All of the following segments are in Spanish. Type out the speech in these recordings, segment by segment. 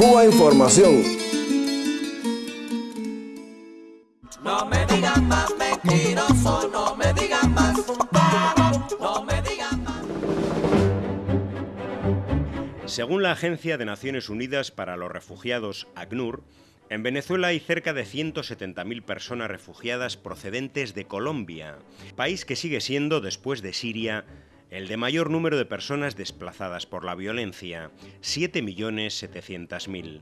Cuba Información. No me digan más mentiroso, no me digan más, no me digan más. Según la Agencia de Naciones Unidas para los Refugiados, ACNUR, en Venezuela hay cerca de 170.000 personas refugiadas procedentes de Colombia, país que sigue siendo, después de Siria, el de mayor número de personas desplazadas por la violencia, 7.700.000.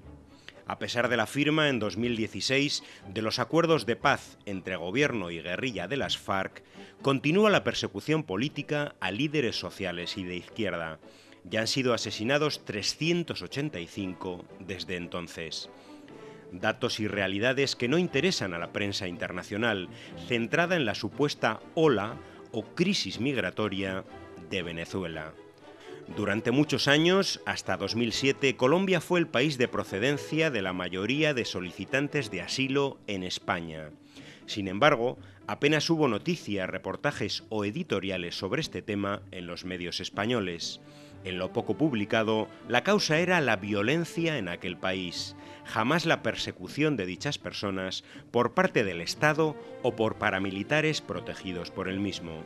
A pesar de la firma en 2016 de los acuerdos de paz entre gobierno y guerrilla de las FARC, continúa la persecución política a líderes sociales y de izquierda. Ya han sido asesinados 385 desde entonces datos y realidades que no interesan a la prensa internacional, centrada en la supuesta ola o crisis migratoria de Venezuela. Durante muchos años, hasta 2007, Colombia fue el país de procedencia de la mayoría de solicitantes de asilo en España. Sin embargo, apenas hubo noticias, reportajes o editoriales sobre este tema en los medios españoles. En lo poco publicado, la causa era la violencia en aquel país, jamás la persecución de dichas personas por parte del Estado o por paramilitares protegidos por el mismo.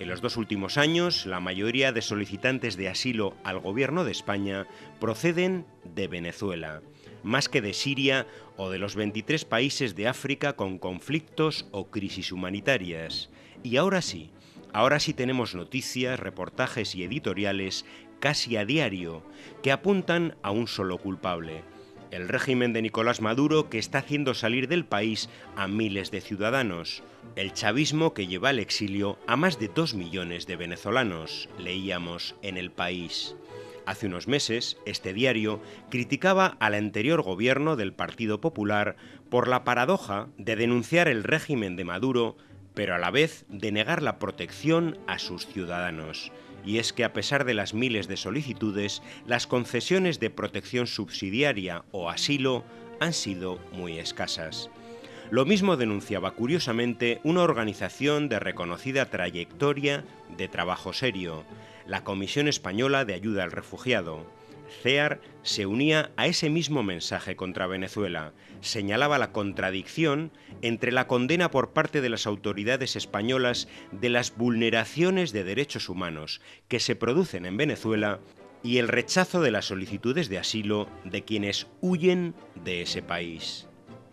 En los dos últimos años, la mayoría de solicitantes de asilo al gobierno de España proceden de Venezuela, más que de Siria o de los 23 países de África con conflictos o crisis humanitarias. Y ahora sí, ahora sí tenemos noticias, reportajes y editoriales casi a diario que apuntan a un solo culpable, el régimen de Nicolás Maduro que está haciendo salir del país a miles de ciudadanos, el chavismo que lleva al exilio a más de dos millones de venezolanos, leíamos en el país. Hace unos meses, este diario criticaba al anterior gobierno del Partido Popular por la paradoja de denunciar el régimen de Maduro, pero a la vez de negar la protección a sus ciudadanos y es que a pesar de las miles de solicitudes, las concesiones de protección subsidiaria o asilo han sido muy escasas. Lo mismo denunciaba curiosamente una organización de reconocida trayectoria de trabajo serio, la Comisión Española de Ayuda al Refugiado, CEAR se unía a ese mismo mensaje contra Venezuela. Señalaba la contradicción entre la condena por parte de las autoridades españolas de las vulneraciones de derechos humanos que se producen en Venezuela y el rechazo de las solicitudes de asilo de quienes huyen de ese país.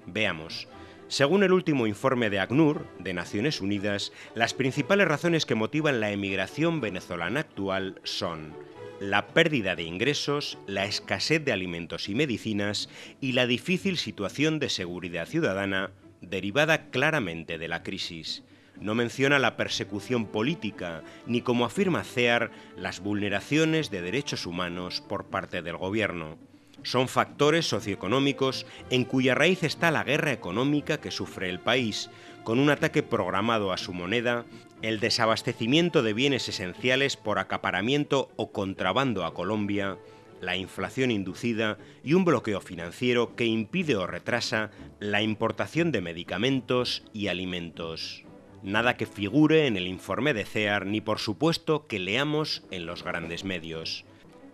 Veamos. Según el último informe de ACNUR, de Naciones Unidas, las principales razones que motivan la emigración venezolana actual son la pérdida de ingresos, la escasez de alimentos y medicinas y la difícil situación de seguridad ciudadana derivada claramente de la crisis. No menciona la persecución política, ni como afirma CEAR, las vulneraciones de derechos humanos por parte del gobierno. Son factores socioeconómicos en cuya raíz está la guerra económica que sufre el país, con un ataque programado a su moneda, el desabastecimiento de bienes esenciales por acaparamiento o contrabando a Colombia, la inflación inducida y un bloqueo financiero que impide o retrasa la importación de medicamentos y alimentos. Nada que figure en el informe de CEAR ni por supuesto que leamos en los grandes medios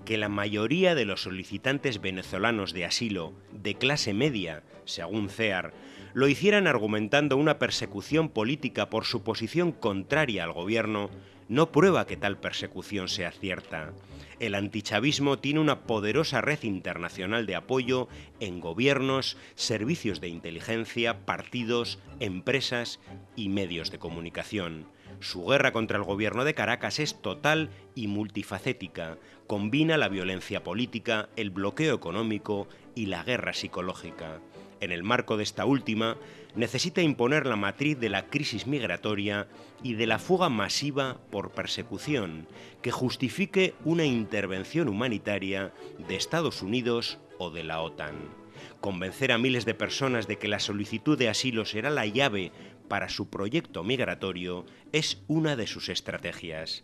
que la mayoría de los solicitantes venezolanos de asilo de clase media, según CEAR, lo hicieran argumentando una persecución política por su posición contraria al gobierno, no prueba que tal persecución sea cierta. El antichavismo tiene una poderosa red internacional de apoyo en gobiernos, servicios de inteligencia, partidos, empresas y medios de comunicación. Su guerra contra el gobierno de Caracas es total y multifacética, combina la violencia política, el bloqueo económico y la guerra psicológica. En el marco de esta última, necesita imponer la matriz de la crisis migratoria y de la fuga masiva por persecución, que justifique una intervención humanitaria de Estados Unidos o de la OTAN. Convencer a miles de personas de que la solicitud de asilo será la llave para su proyecto migratorio es una de sus estrategias.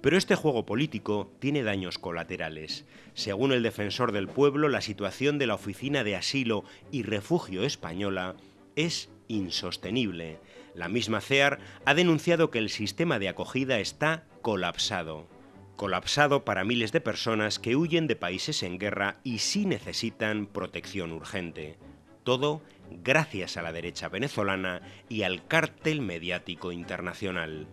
Pero este juego político tiene daños colaterales. Según el defensor del pueblo, la situación de la Oficina de Asilo y Refugio Española es insostenible. La misma CEAR ha denunciado que el sistema de acogida está colapsado. Colapsado para miles de personas que huyen de países en guerra y sí necesitan protección urgente. Todo gracias a la derecha venezolana y al cártel mediático internacional.